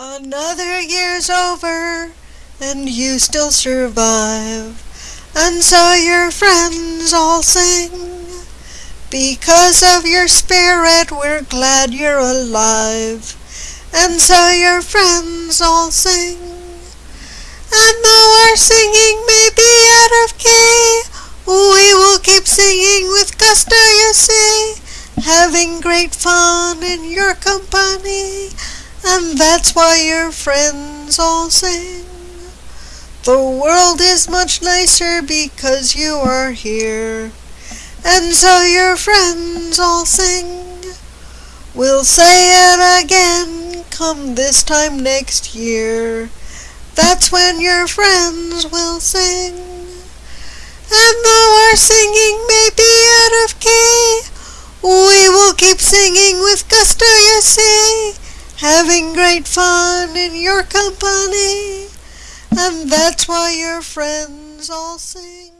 Another year's over, and you still survive, and so your friends all sing. Because of your spirit, we're glad you're alive, and so your friends all sing. And though our singing may be out of key, we will keep singing with gusto, you see, having great fun in your company and that's why your friends all sing. The world is much nicer because you are here, and so your friends all sing. We'll say it again come this time next year. That's when your friends will sing. And though our singing may be out of key, we will keep singing with gusto, you see having great fun in your company, and that's why your friends all sing.